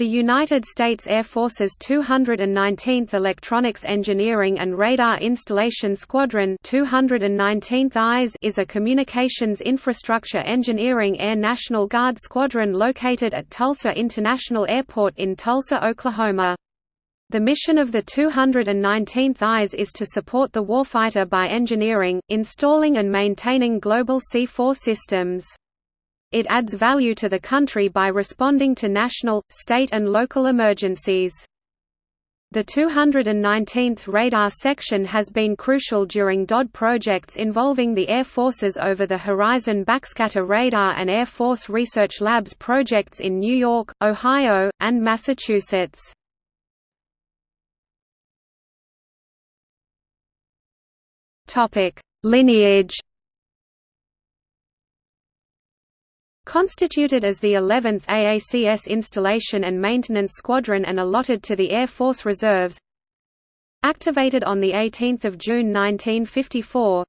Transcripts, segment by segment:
The United States Air Force's 219th Electronics Engineering and Radar Installation Squadron 219th IS is a communications infrastructure engineering Air National Guard squadron located at Tulsa International Airport in Tulsa, Oklahoma. The mission of the 219th IS is to support the warfighter by engineering, installing and maintaining global C-4 systems. It adds value to the country by responding to national, state and local emergencies. The 219th Radar Section has been crucial during DOD projects involving the Air Force's Over-the-Horizon Backscatter Radar and Air Force Research Labs projects in New York, Ohio, and Massachusetts. Lineage Constituted as the 11th AACS Installation and Maintenance Squadron and allotted to the Air Force Reserves. Activated on 18 June 1954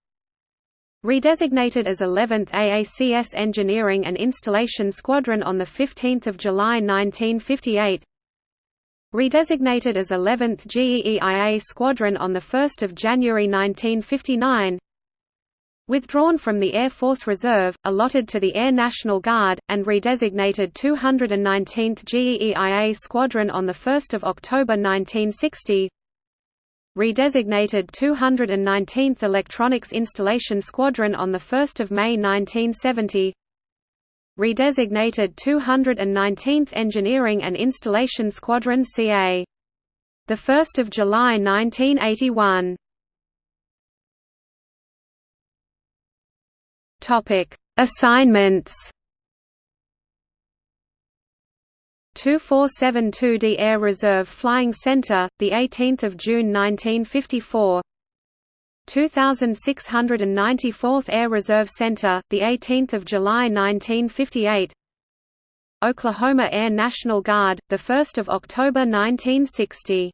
Redesignated as 11th AACS Engineering and Installation Squadron on 15 July 1958 Redesignated as 11th GEEIA Squadron on 1 January 1959 Withdrawn from the Air Force Reserve, allotted to the Air National Guard, and redesignated 219th GEEIA Squadron on 1 October 1960 Redesignated 219th Electronics Installation Squadron on 1 May 1970 Redesignated 219th Engineering and Installation Squadron CA 1 July 1981 Topic: Assignments. 2472d Air Reserve Flying Center, the 18th of June 1954. 2694th Air Reserve Center, the 18th of July 1958. Oklahoma Air National Guard, the 1st of October 1960.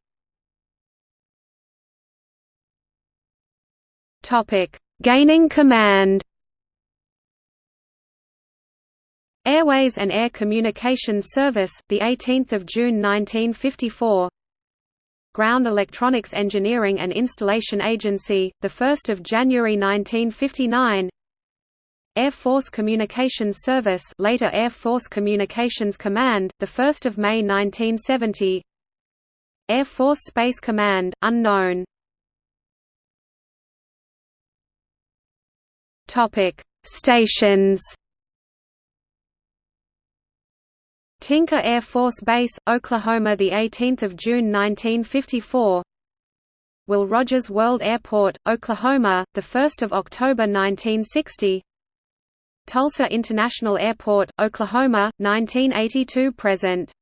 Topic: Gaining command. Airways and Air Communications Service, the 18th of June 1954. Ground Electronics Engineering and Installation Agency, the 1st of January 1959. Air Force Communications Service, later Air Force Communications Command, the 1st of May 1970. Air Force Space Command, unknown. Topic: Stations. Tinker Air Force Base, Oklahoma, the 18th of June 1954. Will Rogers World Airport, Oklahoma, the 1st of October 1960. Tulsa International Airport, Oklahoma, 1982 present.